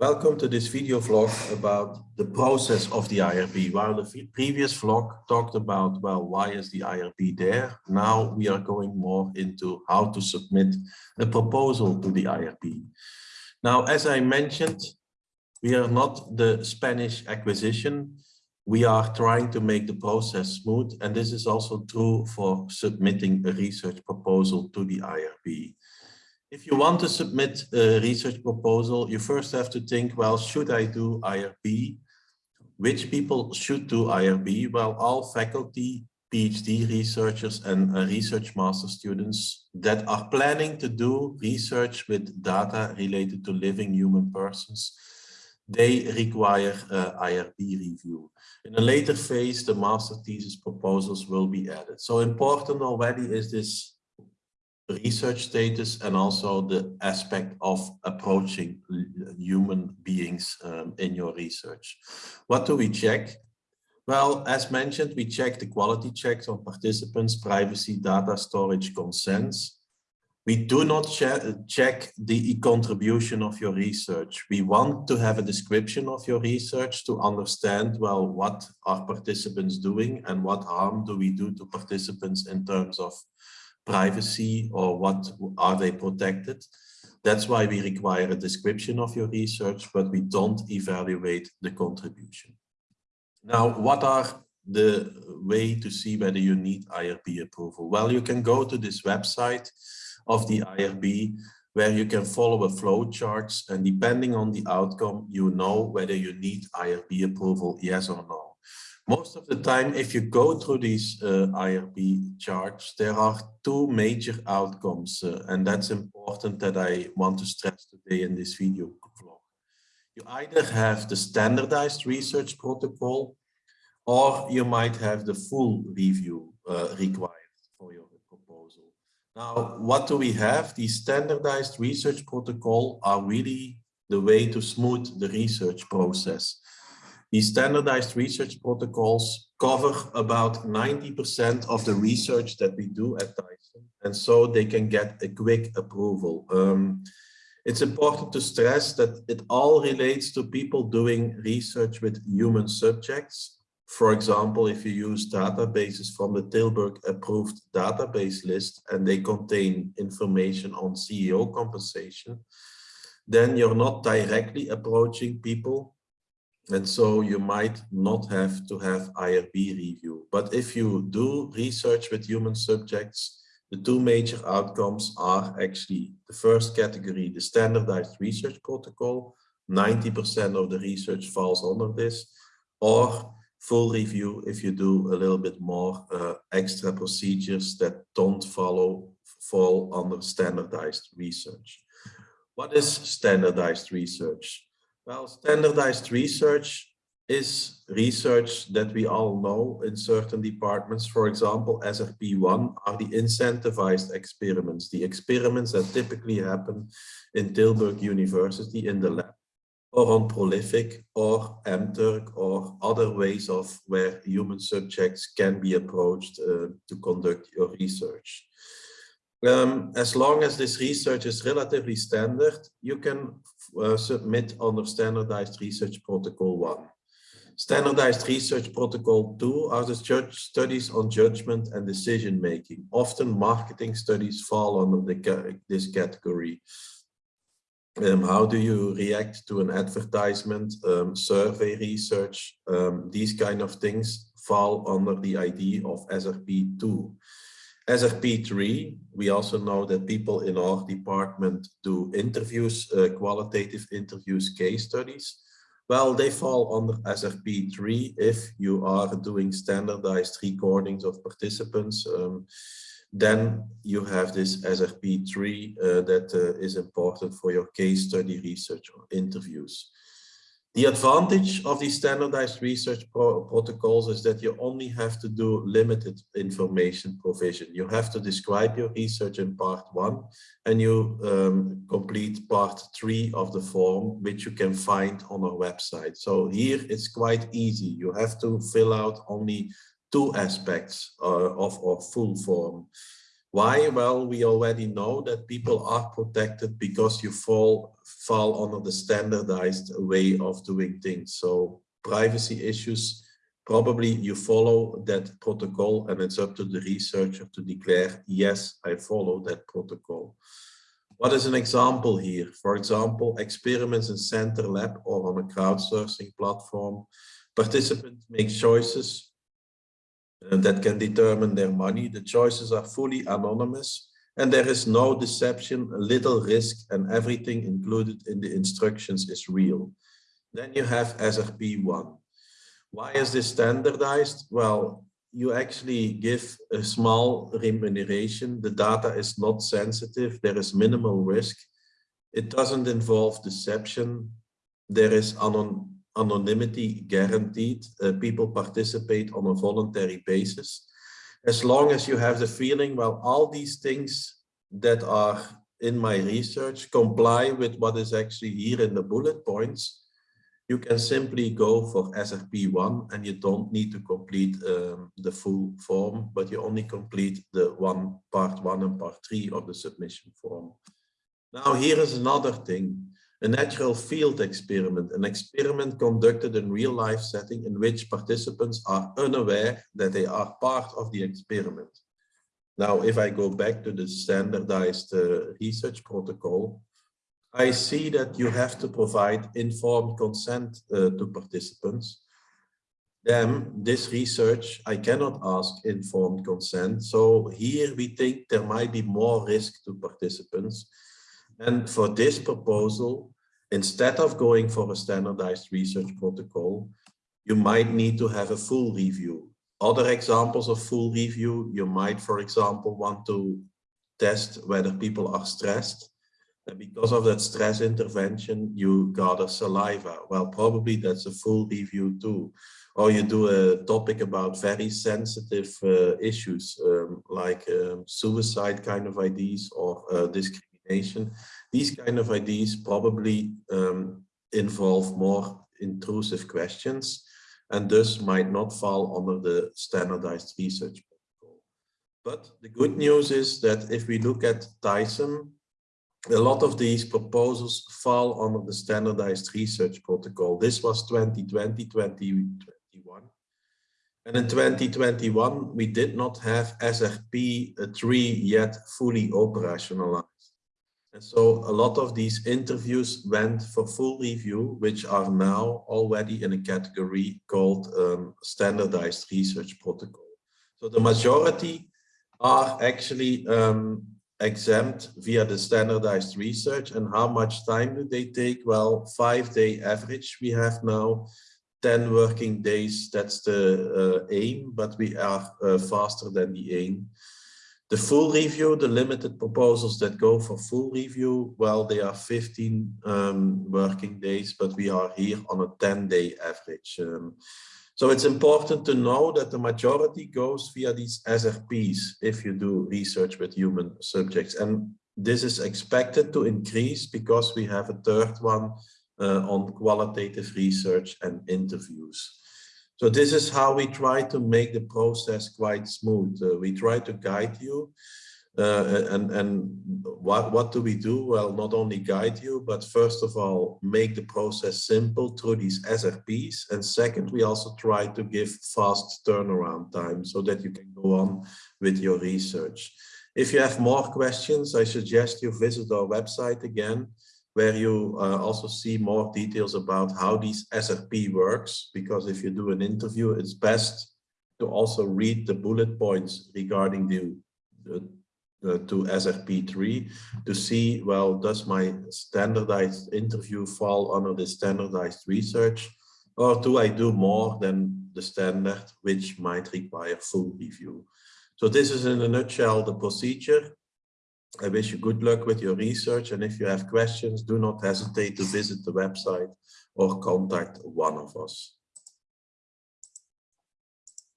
Welcome to this video vlog about the process of the IRB. While the previous vlog talked about, well, why is the IRB there? Now we are going more into how to submit a proposal to the IRB. Now, as I mentioned, we are not the Spanish Inquisition. We are trying to make the process smooth. And this is also true for submitting a research proposal to the IRB. If you want to submit a research proposal, you first have to think, well, should I do IRB? Which people should do IRB? Well, all faculty, PhD researchers and uh, research master students that are planning to do research with data related to living human persons, they require IRB review. In a later phase, the master thesis proposals will be added. So important already is this research status and also the aspect of approaching human beings um, in your research. What do we check? Well, as mentioned, we check the quality checks on participants, privacy, data storage, consents. We do not check the contribution of your research. We want to have a description of your research to understand, well, what are participants doing and what harm do we do to participants in terms of privacy or what are they protected. That's why we require a description of your research, but we don't evaluate the contribution. Now, what are the way to see whether you need IRB approval? Well, you can go to this website of the IRB where you can follow a flow charts and depending on the outcome, you know whether you need IRB approval, yes or no. Most of the time, if you go through these uh, IRB charts, there are two major outcomes, uh, and that's important that I want to stress today in this video vlog. You either have the standardized research protocol, or you might have the full review uh, required for your proposal. Now, what do we have? The standardized research protocol are really the way to smooth the research process. These standardized research protocols cover about 90% of the research that we do at TISEM, and so they can get a quick approval. Um, it's important to stress that it all relates to people doing research with human subjects. For example, if you use databases from the Tilburg approved database list and they contain information on CEO compensation, then you're not directly approaching people and so you might not have to have IRB review. But if you do research with human subjects, the two major outcomes are actually the first category, the standardized research protocol. 90% of the research falls under this, or full review if you do a little bit more uh, extra procedures that don't follow fall under standardized research. What is standardized research? Well, standardized research is research that we all know in certain departments. For example, SRP1 are the incentivized experiments, the experiments that typically happen in Tilburg University in the lab or on Prolific or MTurk or other ways of where human subjects can be approached uh, to conduct your research. Um, as long as this research is relatively standard, you can uh, submit under standardized research protocol one. Standardized research protocol two are the studies on judgment and decision making. Often marketing studies fall under the, this category. Um, how do you react to an advertisement, um, survey research, um, these kind of things fall under the ID of SRP2. SRP3, we also know that people in our department do interviews, uh, qualitative interviews, case studies. Well, they fall under SRP3 if you are doing standardized recordings of participants. Um, then you have this SRP3 uh, that uh, is important for your case study research or interviews. The advantage of these standardized research pro protocols is that you only have to do limited information provision. You have to describe your research in part one and you um, complete part three of the form, which you can find on our website. So here it's quite easy. You have to fill out only two aspects uh, of our full form. Why? Well, we already know that people are protected because you fall, fall under the standardized way of doing things. So privacy issues, probably you follow that protocol and it's up to the researcher to declare, yes, I follow that protocol. What is an example here? For example, experiments in CentERlab or on a crowdsourcing platform, participants make choices Uh, that can determine their money. The choices are fully anonymous and there is no deception, little risk and everything included in the instructions is real. Then you have SRP1. Why is this standardized? Well, you actually give a small remuneration. The data is not sensitive. There is minimal risk. It doesn't involve deception. There is anon anonymity guaranteed. Uh, people participate on a voluntary basis. As long as you have the feeling, well, all these things that are in my research comply with what is actually here in the bullet points, you can simply go for SRP1 and you don't need to complete um, the full form, but you only complete the one part one and part three of the submission form. Now here is another thing, a natural field experiment, an experiment conducted in real life setting in which participants are unaware that they are part of the experiment. Now, if I go back to the standardized uh, research protocol, I see that you have to provide informed consent uh, to participants. Then this research, I cannot ask informed consent. So here we think there might be more risk to participants. And for this proposal, instead of going for a standardized research protocol, you might need to have a full review. Other examples of full review, you might, for example, want to test whether people are stressed and because of that stress intervention, you gather saliva. Well, probably that's a full review too. Or you do a topic about very sensitive uh, issues um, like um, suicide kind of ideas or uh, discrimination. These kind of ideas probably um, involve more intrusive questions and thus might not fall under the standardized research protocol. But the good news is that if we look at TISEM, a lot of these proposals fall under the standardized research protocol. This was 2020, 2021. And in 2021, we did not have SRP3 yet fully operationalized. And so a lot of these interviews went for full review, which are now already in a category called um, standardized research protocol. So the majority are actually um, exempt via the standardized research and how much time do they take? Well, five day average we have now, 10 working days, that's the uh, aim, but we are uh, faster than the aim. The full review, the limited proposals that go for full review, well, they are 15 um, working days, but we are here on a 10 day average. Um, so it's important to know that the majority goes via these SRPs if you do research with human subjects. And this is expected to increase because we have a third one uh, on qualitative research and interviews. So this is how we try to make the process quite smooth. Uh, we try to guide you uh, and and what, what do we do? Well, not only guide you, but first of all, make the process simple through these SRPs. And second, we also try to give fast turnaround time so that you can go on with your research. If you have more questions, I suggest you visit our website again, where you uh, also see more details about how these SRP works. Because if you do an interview, it's best to also read the bullet points regarding the, the uh, to SRP3 to see, well, does my standardized interview fall under the standardized research or do I do more than the standard, which might require full review? So this is in a nutshell the procedure. I wish you good luck with your research and if you have questions, do not hesitate to visit the website or contact one of us.